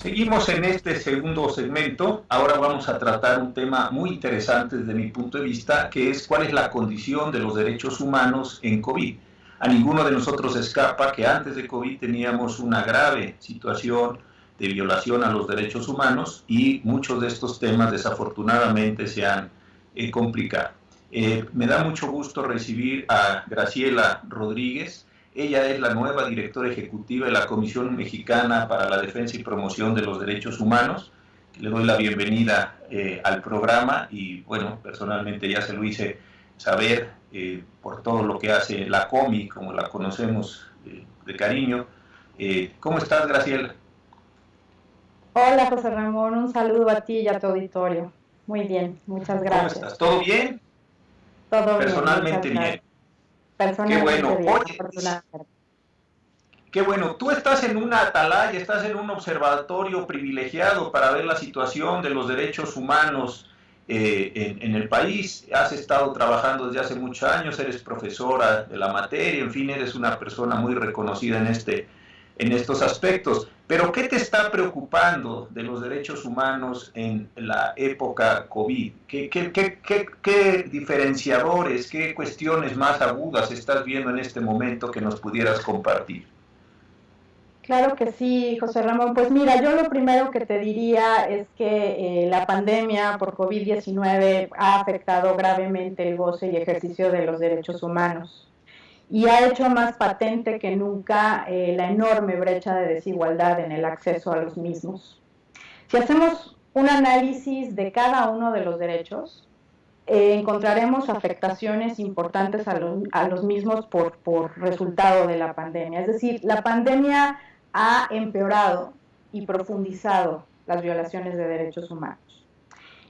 Seguimos en este segundo segmento. Ahora vamos a tratar un tema muy interesante desde mi punto de vista, que es cuál es la condición de los derechos humanos en COVID. A ninguno de nosotros escapa que antes de COVID teníamos una grave situación de violación a los derechos humanos y muchos de estos temas desafortunadamente se han eh, complicado. Eh, me da mucho gusto recibir a Graciela Rodríguez. Ella es la nueva directora ejecutiva de la Comisión Mexicana para la Defensa y Promoción de los Derechos Humanos. Le doy la bienvenida eh, al programa y bueno, personalmente ya se lo hice saber eh, por todo lo que hace la COMI, como la conocemos eh, de cariño. ¿Cómo estás, Graciela? Hola, José Ramón, un saludo a ti y a tu auditorio. Muy bien, muchas gracias. ¿Cómo estás? ¿Todo bien? Todo Personalmente bien. Qué bueno. qué bueno. Tú estás en una atalaya, estás en un observatorio privilegiado para ver la situación de los derechos humanos eh, en, el país. Has estado trabajando desde hace muchos años, eres profesora de la materia, en fin, eres una persona muy reconocida en, este, en estos aspectos. Pero ¿qué te está preocupando de los derechos humanos en la época COVID? ¿Qué, diferenciadores, qué cuestiones más agudas estás viendo en este momento que nos pudieras compartir? Claro que sí, José Ramón. Pues mira, yo lo primero que te diría es que eh, la pandemia por COVID-19 ha afectado gravemente el goce y ejercicio de los derechos humanos y ha hecho más patente que nunca eh, la enorme brecha de desigualdad en el acceso a los mismos. Si hacemos un análisis de cada uno de los derechos, eh, encontraremos afectaciones importantes a los, mismos por, por resultado de la pandemia. Es decir, la pandemia ha empeorado y profundizado las violaciones de derechos humanos.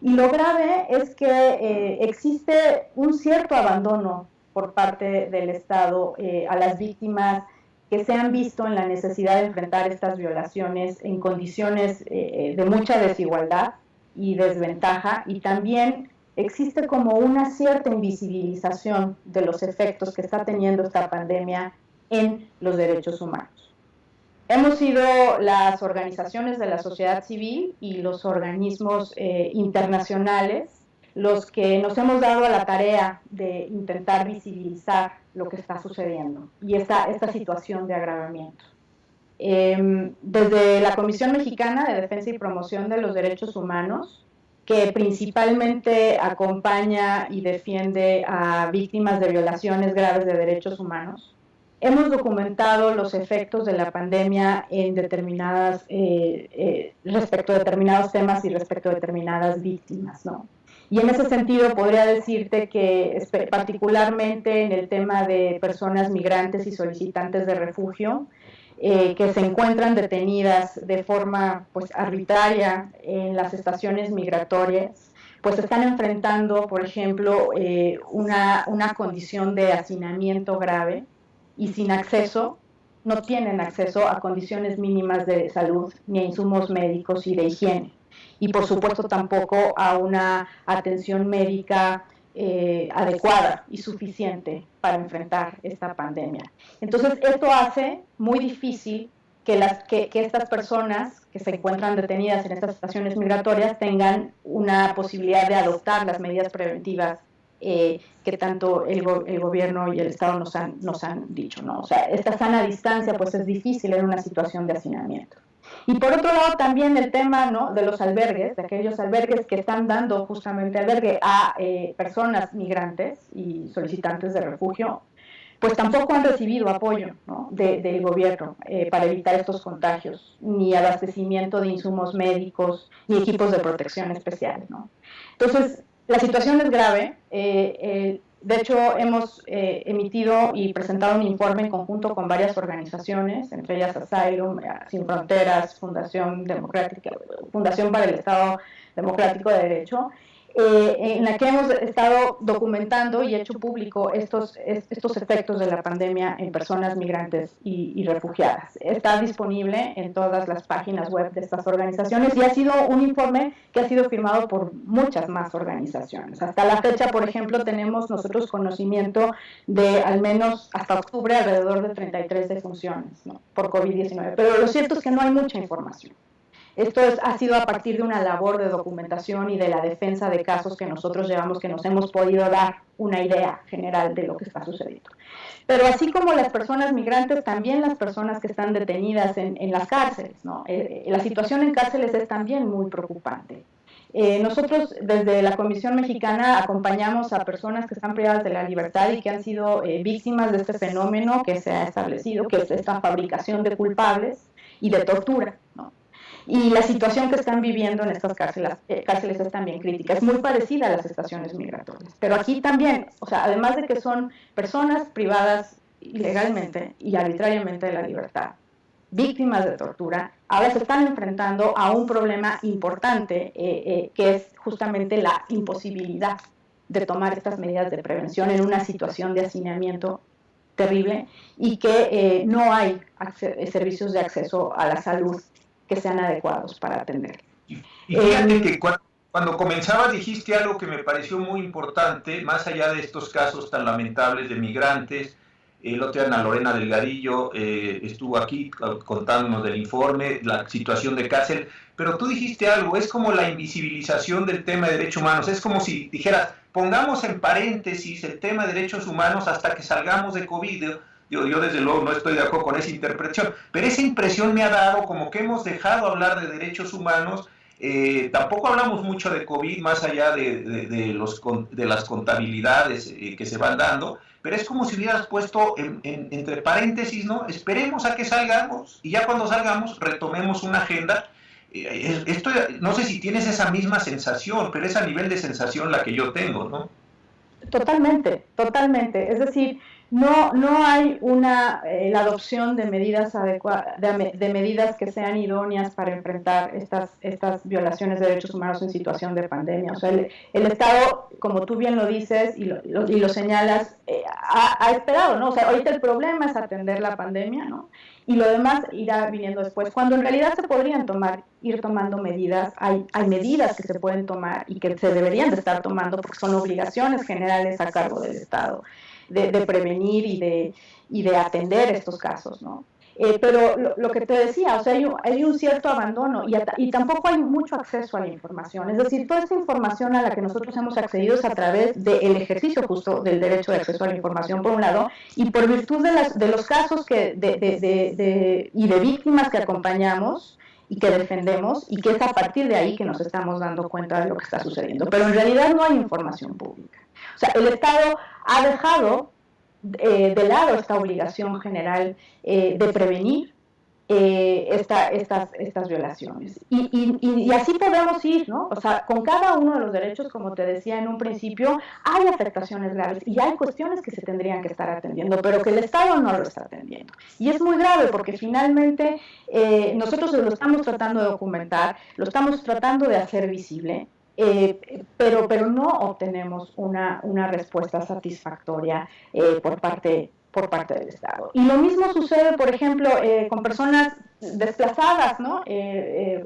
Y lo grave es que eh, existe un cierto abandono por parte del Estado eh, a las víctimas que se han visto en la necesidad de enfrentar estas violaciones en condiciones eh, de mucha desigualdad y desventaja y también existe como una cierta invisibilización de los efectos que está teniendo esta pandemia en los derechos humanos. Hemos sido las organizaciones de la sociedad civil y los organismos eh, internacionales los que nos hemos dado a la tarea de intentar visibilizar lo que está sucediendo y esta, esta situación de agravamiento. Em, desde la Comisión Mexicana de Defensa y Promoción de los Derechos Humanos, que principalmente acompaña y defiende a víctimas de violaciones graves de derechos humanos, hemos documentado los efectos de la pandemia en determinadas, eh, eh, respecto a determinados temas y respecto a determinadas víctimas, ¿no? Y en ese sentido podría decirte que particularmente en el tema de personas migrantes y solicitantes de refugio, eh, que se encuentran detenidas de forma pues, arbitraria en las estaciones migratorias, pues están enfrentando, por ejemplo, eh, una, una condición de hacinamiento grave y sin acceso, no tienen acceso a condiciones mínimas de salud ni a insumos médicos y de higiene y por supuesto tampoco a una atención médica eh, adecuada y suficiente para enfrentar esta pandemia. Entonces, esto hace muy difícil que, las, que, estas personas que se encuentran detenidas en estas estaciones migratorias tengan una posibilidad de adoptar las medidas preventivas eh, que tanto el, el, gobierno y el Estado nos han, nos han dicho. ¿no? O sea, esta sana distancia pues es difícil en una situación de hacinamiento. Y por otro lado también el tema ¿no? de los albergues, de aquellos albergues que están dando justamente albergue a eh, personas migrantes y solicitantes de refugio, pues tampoco han recibido apoyo ¿no? del gobierno eh, para evitar estos contagios, ni abastecimiento de insumos médicos, ni equipos de protección especial. ¿no? Entonces, la situación es grave. Eh, de hecho, hemos eh, emitido y presentado un informe en conjunto con varias organizaciones, entre ellas Asylum, eh, Sin Fronteras, Fundación Democrática, Fundación para el Estado Democrático de Derecho, eh, en la que hemos estado documentando y hecho público estos, estos efectos de la pandemia en personas migrantes y, refugiadas. Está disponible en todas las páginas web de estas organizaciones y ha sido un informe que ha sido firmado por muchas más organizaciones. Hasta la fecha, por ejemplo, tenemos nosotros conocimiento de al menos hasta octubre alrededor de 33 defunciones por COVID-19, pero lo cierto es que no hay mucha información. Esto es, ha sido a partir de una labor de documentación y de la defensa de casos que nosotros llevamos, que nos hemos podido dar una idea general de lo que está sucediendo. Pero así como las personas migrantes, también las personas que están detenidas en, las cárceles. ¿no? Eh, la situación en cárceles es también muy preocupante. Eh, nosotros desde la Comisión Mexicana acompañamos a personas que están privadas de la libertad y que han sido eh, víctimas de este fenómeno que se ha establecido, que es esta fabricación de culpables y de tortura. Y la situación que están viviendo en estas cárceles, eh, cárceles es también crítica, es muy parecida a las estaciones migratorias. Pero aquí también, o sea, además de que son personas privadas ilegalmente y arbitrariamente de la libertad, víctimas de tortura, ahora se están enfrentando a un problema importante, eh, eh, que es justamente la imposibilidad de tomar estas medidas de prevención en una situación de hacinamiento terrible y que no hay servicios de acceso a la salud que sean adecuados para atender. Y, fíjate que cuando, cuando comenzabas dijiste algo que me pareció muy importante, más allá de estos casos tan lamentables de migrantes, el otro día Ana Lorena Delgadillo eh, estuvo aquí contándonos del informe, la situación de cárcel, pero tú dijiste algo, es como la invisibilización del tema de derechos humanos, es como si dijeras, pongamos en paréntesis el tema de derechos humanos hasta que salgamos de COVID. Yo, yo desde luego no estoy de acuerdo con esa interpretación, pero esa impresión me ha dado como que hemos dejado hablar de derechos humanos eh, tampoco hablamos mucho de COVID, más allá de, los, de las contabilidades eh, que se van dando, pero es como si hubieras puesto entre paréntesis, ¿no? Esperemos a que salgamos y ya cuando salgamos retomemos una agenda. Eh, esto, no sé si tienes esa misma sensación, pero es a nivel de sensación la que yo tengo, ¿no? Totalmente, totalmente. Es decir, no, no hay una, eh, la adopción de medidas adecuadas, de, medidas que sean idóneas para enfrentar estas, estas violaciones de derechos humanos en situación de pandemia. O sea, el, Estado, como tú bien lo dices y lo, y lo señalas, eh, ha, esperado, ¿no? O sea, ahorita el problema es atender la pandemia, ¿no? Y lo demás irá viniendo después. Cuando en realidad se podrían tomar, ir tomando medidas, hay, hay medidas que se pueden tomar y que se deberían de estar tomando porque son obligaciones generales a cargo del Estado de, prevenir y de, y de atender estos casos, ¿no? Eh, pero lo, que te decía, o sea, hay un, cierto abandono y, y, tampoco hay mucho acceso a la información. Es decir, toda esta información a la que nosotros hemos accedido es a través del ejercicio justo del derecho de acceso a la información, por un lado, y por virtud de, las, de los casos que de, de, y de víctimas que acompañamos y que defendemos, y que es a partir de ahí que nos estamos dando cuenta de lo que está sucediendo. Pero en realidad no hay información pública. O sea, el Estado ha dejado eh, de lado esta obligación general eh, de prevenir eh, estas, estas violaciones. Y, así podemos ir, ¿no? O sea, con cada uno de los derechos, como te decía en un principio, hay afectaciones graves y hay cuestiones que se tendrían que estar atendiendo, pero que el Estado no lo está atendiendo. Y es muy grave porque finalmente nosotros lo estamos tratando de documentar, lo estamos tratando de hacer visible, eh, pero, pero no obtenemos una, una respuesta satisfactoria eh, por, parte, por parte del Estado. Y lo mismo sucede, por ejemplo, eh, con personas desplazadas, ¿no? que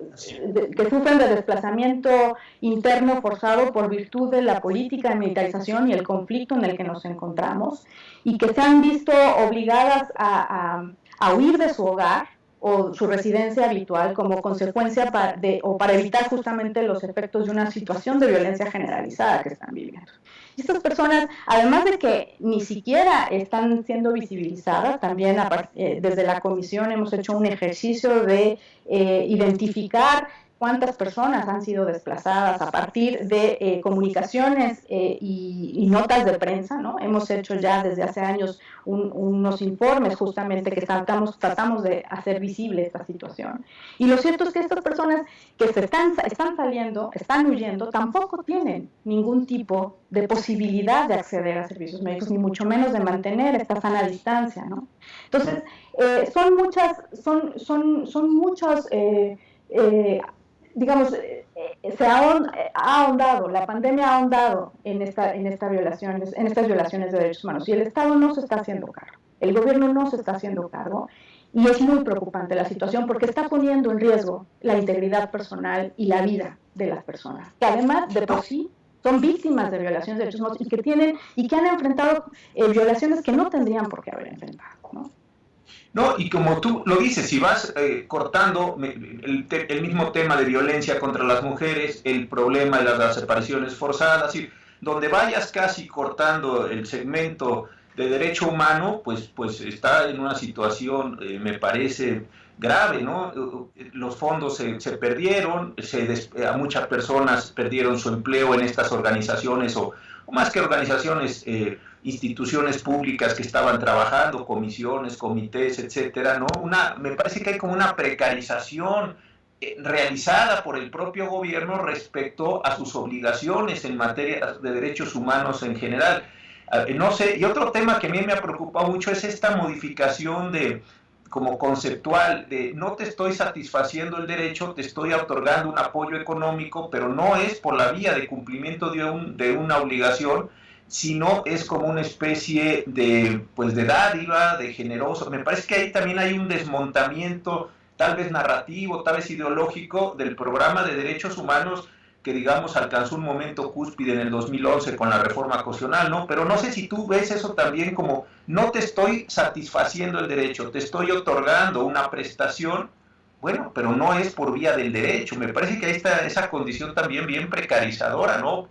sufren de desplazamiento interno forzado por virtud de la política de militarización y el conflicto en el que nos encontramos, y que se han visto obligadas a huir de su hogar o su residencia habitual como consecuencia de, o para evitar justamente los efectos de una situación de violencia generalizada que están viviendo. Y estas personas, además de que ni siquiera están siendo visibilizadas, también eh, desde la comisión hemos hecho un ejercicio de eh, identificar cuántas personas han sido desplazadas a partir de eh, comunicaciones eh, y, notas de prensa, ¿no? Hemos hecho ya desde hace años unos informes justamente que tratamos, tratamos de hacer visible esta situación. Y lo cierto es que estas personas que se están, saliendo, están huyendo, tampoco tienen ningún tipo de posibilidad de acceder a servicios médicos, ni mucho menos de mantener esta sana distancia, ¿no? Entonces, eh, son muchas, son, son, son muchos digamos, eh, eh, se ha, ahondado, la pandemia ha ahondado en, esta, en, esta violaciones, en estas violaciones de derechos humanos y el Estado no se está haciendo cargo, el gobierno no se está haciendo cargo y es muy preocupante la situación porque está poniendo en riesgo la integridad personal y la vida de las personas, que además de por sí son víctimas de violaciones de derechos humanos y que tienen y que han enfrentado eh, violaciones que no tendrían por qué haber enfrentado. ¿no? No, y como tú lo dices, si vas eh, cortando el, el, mismo tema de violencia contra las mujeres, el problema de las desapariciones forzadas, y donde vayas casi cortando el segmento de derecho humano, pues, pues está en una situación, eh, me parece, grave, ¿no? Los fondos se, se perdieron, se a muchas personas perdieron su empleo en estas organizaciones o, o más que organizaciones, eh, instituciones públicas que estaban trabajando, comisiones, comités, etcétera, ¿no? Una, me parece que hay como una precarización eh, realizada por el propio gobierno respecto a sus obligaciones en materia de derechos humanos en general. Ah, no sé, y otro tema que a mí me ha preocupado mucho es esta modificación de como conceptual de no te estoy satisfaciendo el derecho, te estoy otorgando un apoyo económico, pero no es por la vía de cumplimiento de, un, de una obligación, sino es como una especie de, pues de dádiva, de generoso. Me parece que ahí también hay un desmontamiento, tal vez narrativo, tal vez ideológico, del programa de derechos humanos que digamos alcanzó un momento cúspide en el 2011 con la reforma constitucional, ¿no? Pero no sé si tú ves eso también como no te estoy satisfaciendo el derecho, te estoy otorgando una prestación, bueno, pero no es por vía del derecho. Me parece que ahí está esa condición también bien precarizadora, ¿no?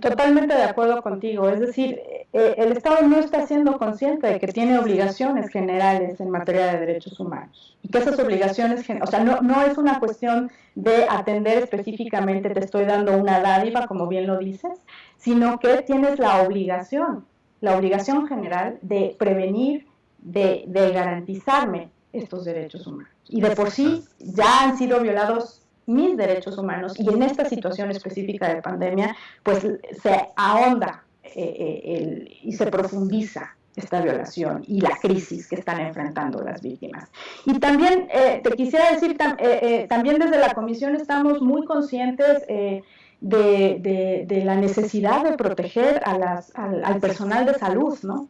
Totalmente de acuerdo contigo. Es decir, eh, el Estado no está siendo consciente de que tiene obligaciones generales en materia de derechos humanos y que esas obligaciones, o sea, no, no es una cuestión de atender específicamente, te estoy dando una dádiva, como bien lo dices, sino que tienes la obligación, la obligación general de prevenir, de, de garantizarme estos derechos humanos. Y de por sí ya han sido violados mis derechos humanos y en esta situación específica de pandemia, pues se ahonda eh, eh, y se profundiza esta violación y la crisis que están enfrentando las víctimas. Y también eh, te quisiera decir, también desde la comisión estamos muy conscientes de, la necesidad de proteger al, personal de salud, ¿no?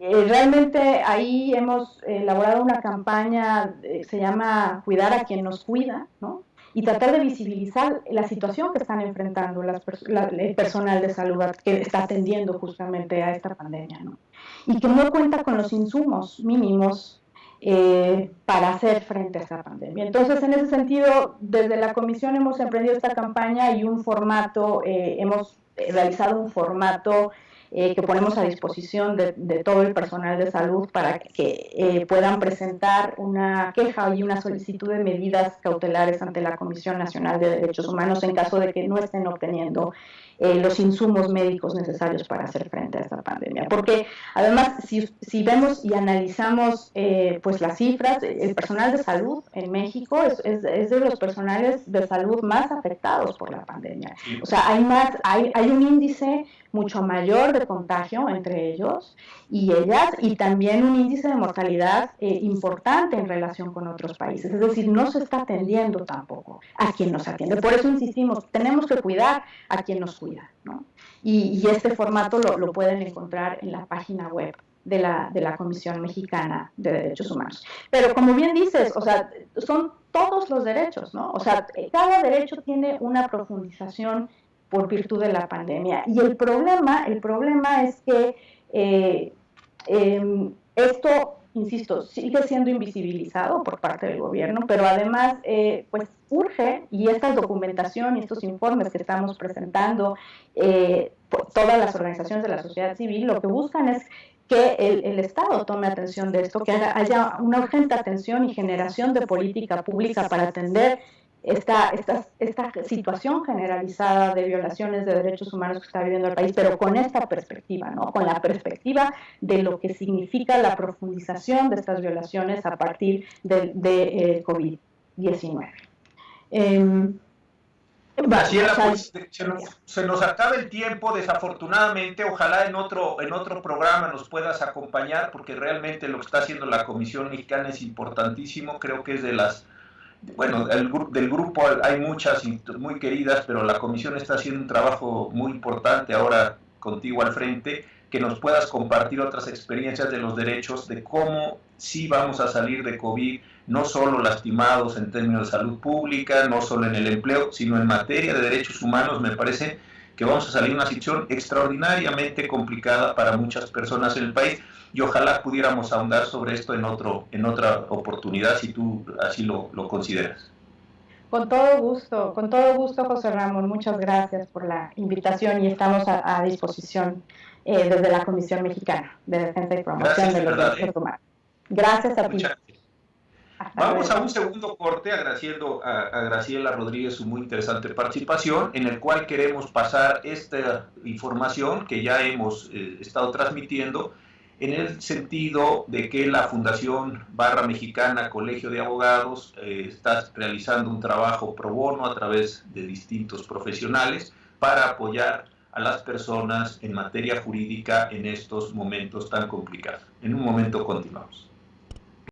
Realmente ahí hemos elaborado una campaña, eh, se llama Cuidar a quien nos cuida, ¿no? Y tratar de visibilizar la situación que están enfrentando las el personal de salud que está atendiendo justamente a esta pandemia, ¿no? Y que no cuenta con los insumos mínimos eh, para hacer frente a esta pandemia. Entonces, en ese sentido, desde la comisión hemos emprendido esta campaña y un formato, hemos realizado un formato eh, que ponemos a disposición de, todo el personal de salud para que eh, puedan presentar una queja y una solicitud de medidas cautelares ante la Comisión Nacional de Derechos Humanos en caso de que no estén obteniendo eh, los insumos médicos necesarios para hacer frente a esta pandemia. Porque además, si, si vemos y analizamos eh, pues las cifras, el personal de salud en México es, es, de los personales de salud más afectados por la pandemia. O sea, hay, más, hay, hay un índice mucho mayor de contagio entre ellos y ellas y también un índice de mortalidad eh, importante en relación con otros países. Es decir, no se está atendiendo tampoco a quien nos atiende. Por eso insistimos, tenemos que cuidar a quien nos cuida. ¿no? Y, este formato lo, lo, pueden encontrar en la página web de la, de la Comisión Mexicana de Derechos Humanos. Pero como bien dices, o sea, son todos los derechos, ¿no? O sea, cada derecho tiene una profundización por virtud de la pandemia. Y el problema, el problema es que eh, em, esto, insisto, sigue siendo invisibilizado por parte del gobierno, pero además, eh, pues urge, y esta documentación y estos informes que estamos presentando, eh, todas las organizaciones de la sociedad civil, lo que buscan es que el, el, Estado tome atención de esto, que haya una urgente atención y generación de política pública para atender esta, esta, esta situación generalizada de violaciones de derechos humanos que está viviendo el país, pero con esta perspectiva, ¿no? con la perspectiva de lo que significa la profundización de estas violaciones a partir de, de eh, COVID-19. Eh, pues, se, nos, se, nos, acaba el tiempo, desafortunadamente. Ojalá en otro, en otro programa nos puedas acompañar, porque realmente lo que está haciendo la Comisión Mexicana es importantísimo. Creo que es de las bueno, el, del grupo hay muchas muy queridas, pero la comisión está haciendo un trabajo muy importante ahora contigo al frente, que nos puedas compartir otras experiencias de los derechos, de cómo sí vamos a salir de COVID, no solo lastimados en términos de salud pública, no solo en el empleo, sino en materia de derechos humanos, me parece que vamos a salir de una situación extraordinariamente complicada para muchas personas en el país y ojalá pudiéramos ahondar sobre esto en, otro, en otra oportunidad si tú así lo, lo consideras. Con todo gusto, con todo gusto, José Ramón. Muchas gracias por la invitación y estamos a, disposición eh, desde la Comisión Mexicana de Defensa y Promoción de los Derechos ¿eh? Humanos. Gracias a ti. Vamos a un segundo corte agradeciendo a, Graciela Rodríguez su muy interesante participación, en el cual queremos pasar esta información que ya hemos eh, estado transmitiendo en el sentido de que la Fundación Barra Mexicana Colegio de Abogados eh, está realizando un trabajo pro bono a través de distintos profesionales para apoyar a las personas en materia jurídica en estos momentos tan complicados. En un momento continuamos.